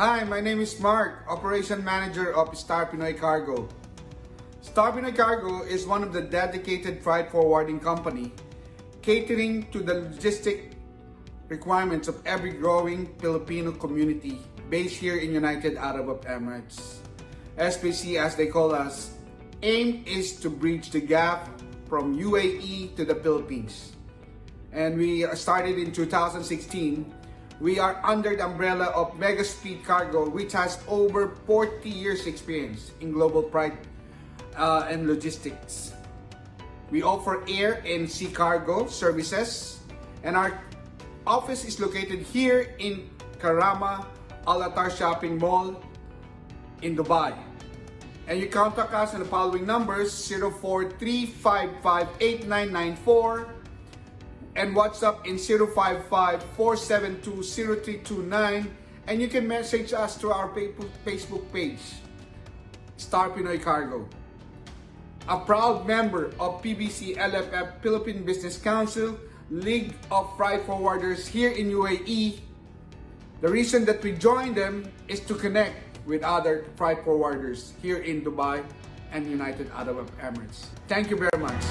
Hi, my name is Mark, Operation Manager of Star Pinoy Cargo. Star Pinoy Cargo is one of the dedicated freight forwarding company catering to the logistic requirements of every growing Filipino community based here in United Arab Emirates. SPC as they call us, aim is to bridge the gap from UAE to the Philippines. And we started in 2016 we are under the umbrella of Mega Speed Cargo, which has over 40 years experience in global freight uh, and logistics. We offer air and sea cargo services, and our office is located here in Karama Al Attar Shopping Mall in Dubai. And you contact us on the following numbers 043558994 and WhatsApp in 055-472-0329 and you can message us to our Facebook page, Star Pinoy Cargo. A proud member of PBC LFF Philippine Business Council, League of Freight Forwarders here in UAE. The reason that we joined them is to connect with other freight forwarders here in Dubai and United Arab Emirates. Thank you very much.